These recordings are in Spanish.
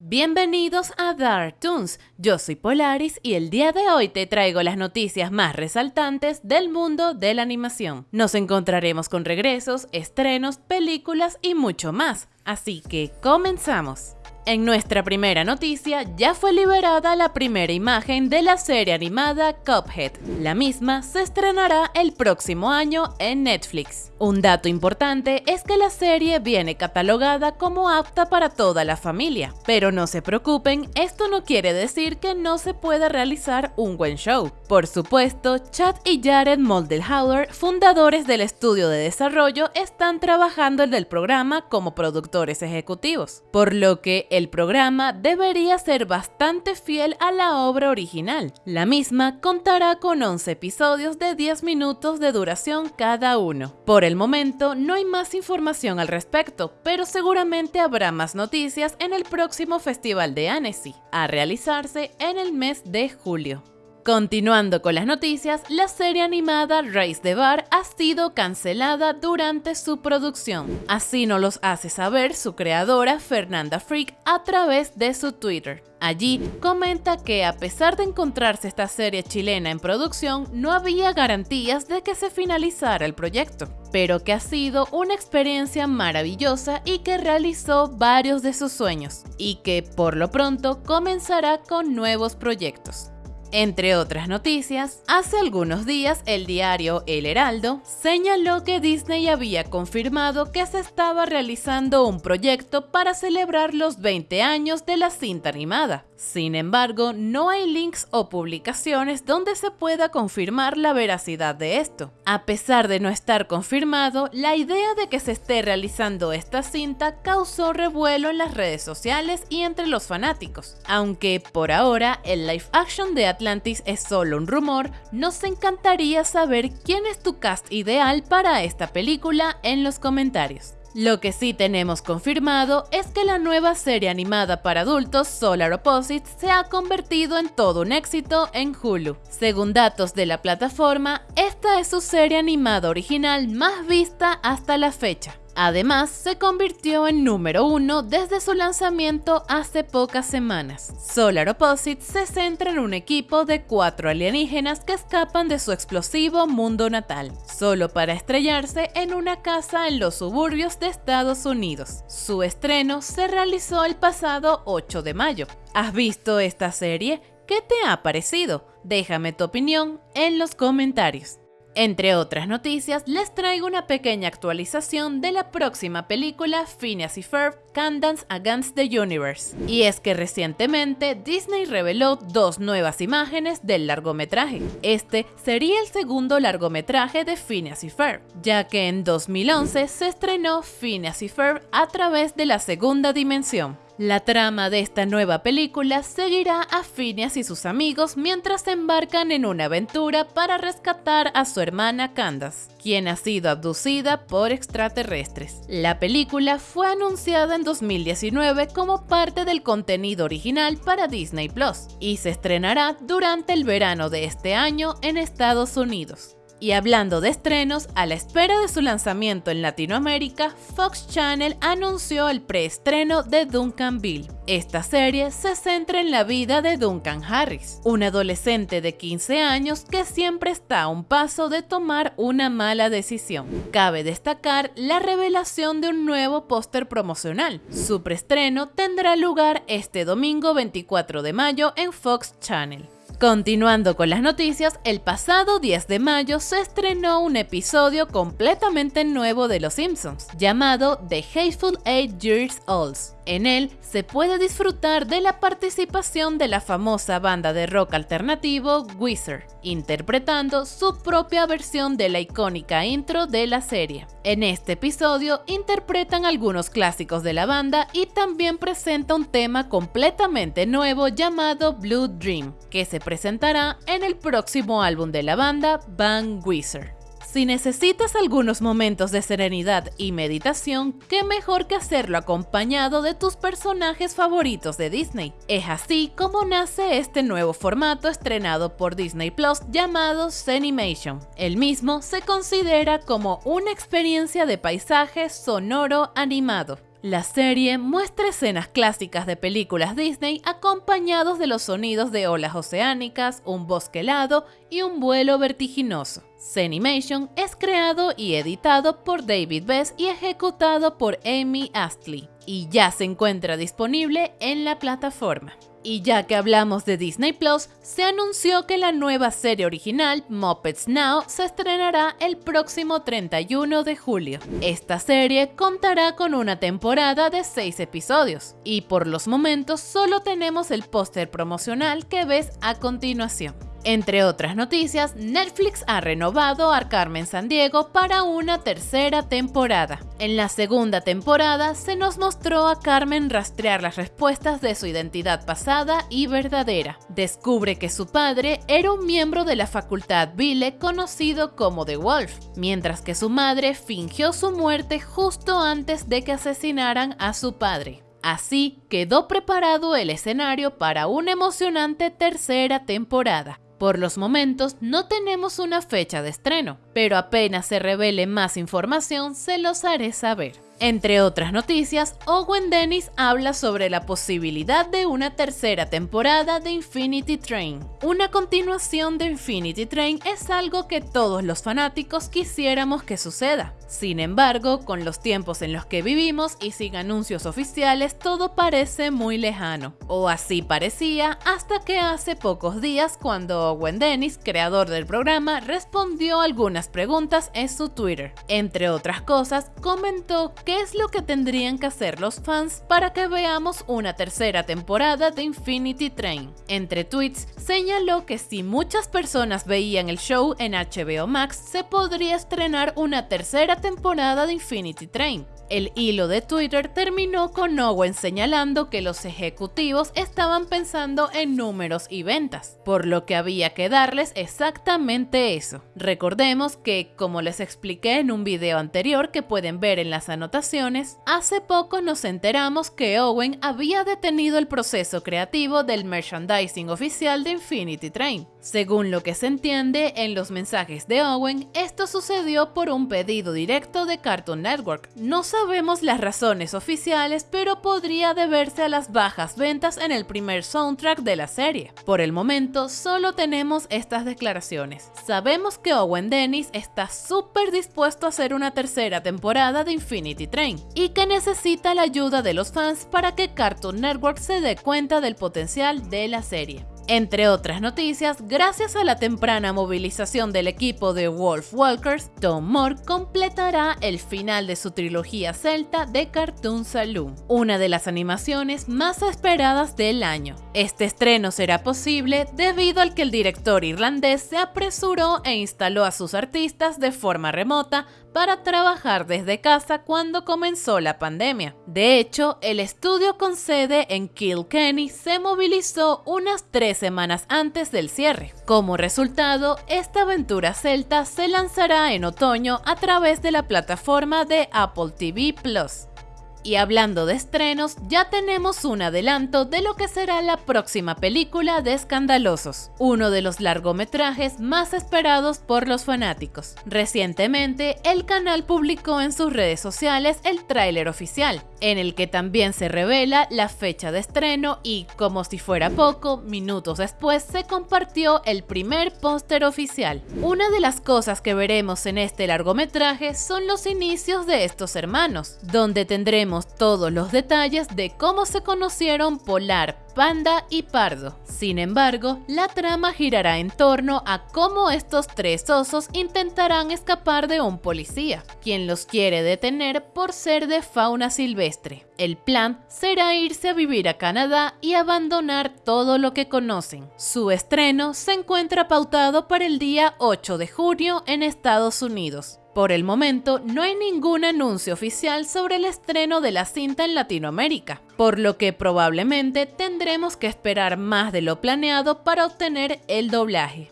Bienvenidos a Dark Toons, yo soy Polaris y el día de hoy te traigo las noticias más resaltantes del mundo de la animación. Nos encontraremos con regresos, estrenos, películas y mucho más, así que comenzamos. En nuestra primera noticia ya fue liberada la primera imagen de la serie animada Cuphead. La misma se estrenará el próximo año en Netflix. Un dato importante es que la serie viene catalogada como apta para toda la familia, pero no se preocupen, esto no quiere decir que no se pueda realizar un buen show. Por supuesto, Chad y Jared Moldenhauer, fundadores del estudio de desarrollo, están trabajando en el programa como productores ejecutivos, por lo que el programa debería ser bastante fiel a la obra original. La misma contará con 11 episodios de 10 minutos de duración cada uno. Por el momento no hay más información al respecto, pero seguramente habrá más noticias en el próximo Festival de Annecy, a realizarse en el mes de julio. Continuando con las noticias, la serie animada Race the Bar ha sido cancelada durante su producción. Así nos los hace saber su creadora Fernanda Freak a través de su Twitter. Allí comenta que a pesar de encontrarse esta serie chilena en producción, no había garantías de que se finalizara el proyecto, pero que ha sido una experiencia maravillosa y que realizó varios de sus sueños, y que por lo pronto comenzará con nuevos proyectos. Entre otras noticias, hace algunos días el diario El Heraldo señaló que Disney había confirmado que se estaba realizando un proyecto para celebrar los 20 años de la cinta animada. Sin embargo, no hay links o publicaciones donde se pueda confirmar la veracidad de esto. A pesar de no estar confirmado, la idea de que se esté realizando esta cinta causó revuelo en las redes sociales y entre los fanáticos. Aunque por ahora el live action de Atlantis es solo un rumor, nos encantaría saber quién es tu cast ideal para esta película en los comentarios. Lo que sí tenemos confirmado es que la nueva serie animada para adultos Solar Opposites se ha convertido en todo un éxito en Hulu. Según datos de la plataforma, esta es su serie animada original más vista hasta la fecha. Además, se convirtió en número uno desde su lanzamiento hace pocas semanas. Solar Opposite se centra en un equipo de cuatro alienígenas que escapan de su explosivo mundo natal, solo para estrellarse en una casa en los suburbios de Estados Unidos. Su estreno se realizó el pasado 8 de mayo. ¿Has visto esta serie? ¿Qué te ha parecido? Déjame tu opinión en los comentarios. Entre otras noticias, les traigo una pequeña actualización de la próxima película Phineas y Ferb Candance Against the Universe. Y es que recientemente Disney reveló dos nuevas imágenes del largometraje. Este sería el segundo largometraje de Phineas y Ferb, ya que en 2011 se estrenó Phineas y Ferb a través de la segunda dimensión. La trama de esta nueva película seguirá a Phineas y sus amigos mientras se embarcan en una aventura para rescatar a su hermana Candace, quien ha sido abducida por extraterrestres. La película fue anunciada en 2019 como parte del contenido original para Disney Plus y se estrenará durante el verano de este año en Estados Unidos. Y hablando de estrenos, a la espera de su lanzamiento en Latinoamérica, Fox Channel anunció el preestreno de Duncan Bill. Esta serie se centra en la vida de Duncan Harris, un adolescente de 15 años que siempre está a un paso de tomar una mala decisión. Cabe destacar la revelación de un nuevo póster promocional. Su preestreno tendrá lugar este domingo 24 de mayo en Fox Channel. Continuando con las noticias, el pasado 10 de mayo se estrenó un episodio completamente nuevo de Los Simpsons, llamado The Hateful Eight Years Olds. En él se puede disfrutar de la participación de la famosa banda de rock alternativo Wizard, interpretando su propia versión de la icónica intro de la serie. En este episodio interpretan algunos clásicos de la banda y también presenta un tema completamente nuevo llamado Blue Dream, que se presentará en el próximo álbum de la banda, Bang Wizard. Si necesitas algunos momentos de serenidad y meditación, qué mejor que hacerlo acompañado de tus personajes favoritos de Disney. Es así como nace este nuevo formato estrenado por Disney Plus llamado Zenimation. El mismo se considera como una experiencia de paisaje sonoro animado La serie muestra escenas clásicas de películas Disney acompañados de los sonidos de olas oceánicas, un bosque helado y un vuelo vertiginoso. Zenimation es creado y editado por David Bess y ejecutado por Amy Astley, y ya se encuentra disponible en la plataforma. Y ya que hablamos de Disney Plus, se anunció que la nueva serie original, Muppets Now, se estrenará el próximo 31 de julio. Esta serie contará con una temporada de 6 episodios, y por los momentos solo tenemos el póster promocional que ves a continuación. Entre otras noticias, Netflix ha renovado a Carmen Sandiego para una tercera temporada. En la segunda temporada se nos mostró a Carmen rastrear las respuestas de su identidad pasada y verdadera. Descubre que su padre era un miembro de la facultad Vile conocido como The Wolf, mientras que su madre fingió su muerte justo antes de que asesinaran a su padre. Así quedó preparado el escenario para una emocionante tercera temporada. Por los momentos no tenemos una fecha de estreno, pero apenas se revele más información se los haré saber. Entre otras noticias, Owen Dennis habla sobre la posibilidad de una tercera temporada de Infinity Train. Una continuación de Infinity Train es algo que todos los fanáticos quisiéramos que suceda. Sin embargo, con los tiempos en los que vivimos y sin anuncios oficiales, todo parece muy lejano. O así parecía hasta que hace pocos días cuando Owen Dennis, creador del programa, respondió algunas preguntas en su Twitter. Entre otras cosas, comentó qué es lo que tendrían que hacer los fans para que veamos una tercera temporada de Infinity Train. Entre tweets, señaló que si muchas personas veían el show en HBO Max, se podría estrenar una tercera temporada de Infinity Train. El hilo de Twitter terminó con Owen señalando que los ejecutivos estaban pensando en números y ventas, por lo que había que darles exactamente eso. Recordemos que, como les expliqué en un video anterior que pueden ver en las anotaciones, hace poco nos enteramos que Owen había detenido el proceso creativo del merchandising oficial de Infinity Train. Según lo que se entiende en los mensajes de Owen, esto sucedió por un pedido directo de Cartoon Network. No sabemos las razones oficiales, pero podría deberse a las bajas ventas en el primer soundtrack de la serie. Por el momento, solo tenemos estas declaraciones. Sabemos que Owen Dennis está súper dispuesto a hacer una tercera temporada de Infinity Train y que necesita la ayuda de los fans para que Cartoon Network se dé cuenta del potencial de la serie. Entre otras noticias, gracias a la temprana movilización del equipo de Wolf Walkers, Tom Moore completará el final de su trilogía celta de Cartoon Saloon, una de las animaciones más esperadas del año. Este estreno será posible debido al que el director irlandés se apresuró e instaló a sus artistas de forma remota para trabajar desde casa cuando comenzó la pandemia. De hecho, el estudio con sede en Kilkenny se movilizó unas tres semanas antes del cierre. Como resultado, esta aventura celta se lanzará en otoño a través de la plataforma de Apple TV Plus. Y hablando de estrenos, ya tenemos un adelanto de lo que será la próxima película de Escandalosos, uno de los largometrajes más esperados por los fanáticos. Recientemente, el canal publicó en sus redes sociales el tráiler oficial, en el que también se revela la fecha de estreno y, como si fuera poco, minutos después se compartió el primer póster oficial. Una de las cosas que veremos en este largometraje son los inicios de estos hermanos, donde tendremos todos los detalles de cómo se conocieron Polar, Panda y Pardo. Sin embargo, la trama girará en torno a cómo estos tres osos intentarán escapar de un policía, quien los quiere detener por ser de fauna silvestre. El plan será irse a vivir a Canadá y abandonar todo lo que conocen. Su estreno se encuentra pautado para el día 8 de junio en Estados Unidos. Por el momento, no hay ningún anuncio oficial sobre el estreno de la cinta en Latinoamérica, por lo que probablemente tendremos que esperar más de lo planeado para obtener el doblaje.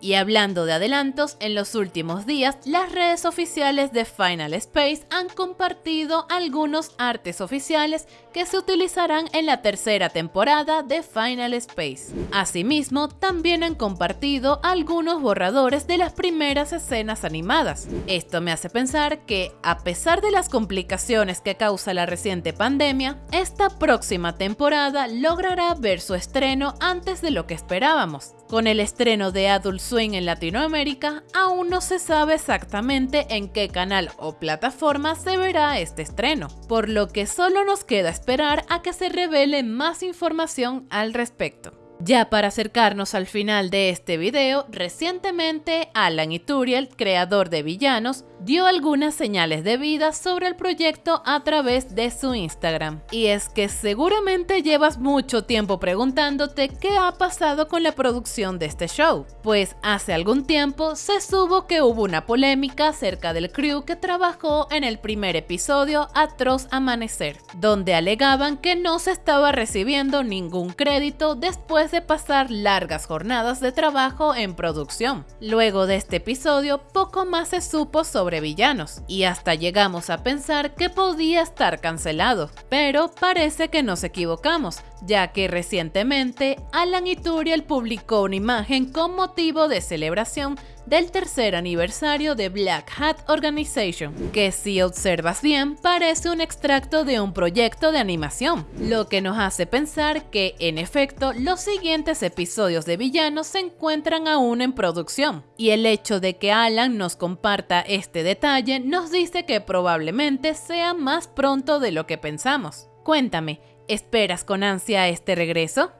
Y hablando de adelantos, en los últimos días las redes oficiales de Final Space han compartido algunos artes oficiales que se utilizarán en la tercera temporada de Final Space. Asimismo, también han compartido algunos borradores de las primeras escenas animadas. Esto me hace pensar que, a pesar de las complicaciones que causa la reciente pandemia, esta próxima temporada logrará ver su estreno antes de lo que esperábamos. Con el estreno de Adult Swing en Latinoamérica, aún no se sabe exactamente en qué canal o plataforma se verá este estreno, por lo que solo nos queda esperar a que se revele más información al respecto. Ya para acercarnos al final de este video, recientemente Alan Ituriel, creador de Villanos, dio algunas señales de vida sobre el proyecto a través de su Instagram. Y es que seguramente llevas mucho tiempo preguntándote qué ha pasado con la producción de este show, pues hace algún tiempo se supo que hubo una polémica acerca del crew que trabajó en el primer episodio Atroz Amanecer, donde alegaban que no se estaba recibiendo ningún crédito después de pasar largas jornadas de trabajo en producción. Luego de este episodio, poco más se supo sobre villanos, y hasta llegamos a pensar que podía estar cancelado. Pero parece que nos equivocamos, ya que recientemente Alan Ituriel publicó una imagen con motivo de celebración del tercer aniversario de Black Hat Organization, que si observas bien parece un extracto de un proyecto de animación, lo que nos hace pensar que en efecto los siguientes episodios de Villanos se encuentran aún en producción, y el hecho de que Alan nos comparta este detalle nos dice que probablemente sea más pronto de lo que pensamos. Cuéntame, ¿esperas con ansia este regreso?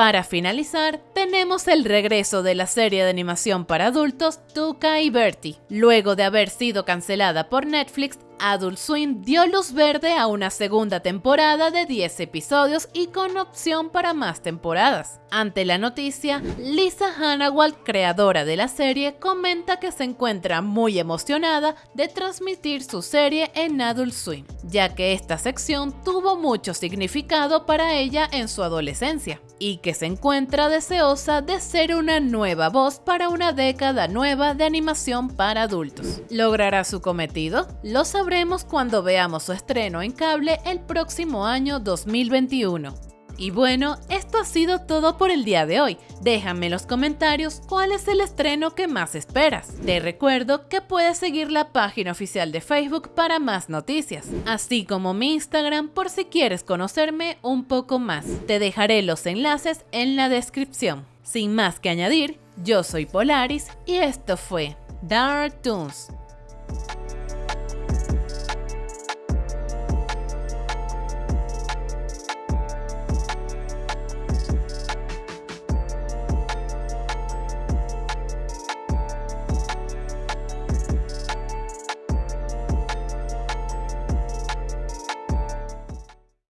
Para finalizar, tenemos el regreso de la serie de animación para adultos Tuca y Bertie. Luego de haber sido cancelada por Netflix, Adult Swim dio luz verde a una segunda temporada de 10 episodios y con opción para más temporadas. Ante la noticia, Lisa Hannawald, creadora de la serie, comenta que se encuentra muy emocionada de transmitir su serie en Adult Swim, ya que esta sección tuvo mucho significado para ella en su adolescencia y que se encuentra deseosa de ser una nueva voz para una década nueva de animación para adultos. ¿Logrará su cometido? Lo cuando veamos su estreno en cable el próximo año 2021. Y bueno, esto ha sido todo por el día de hoy. Déjame en los comentarios cuál es el estreno que más esperas. Te recuerdo que puedes seguir la página oficial de Facebook para más noticias, así como mi Instagram por si quieres conocerme un poco más. Te dejaré los enlaces en la descripción. Sin más que añadir, yo soy Polaris y esto fue Dark Toons.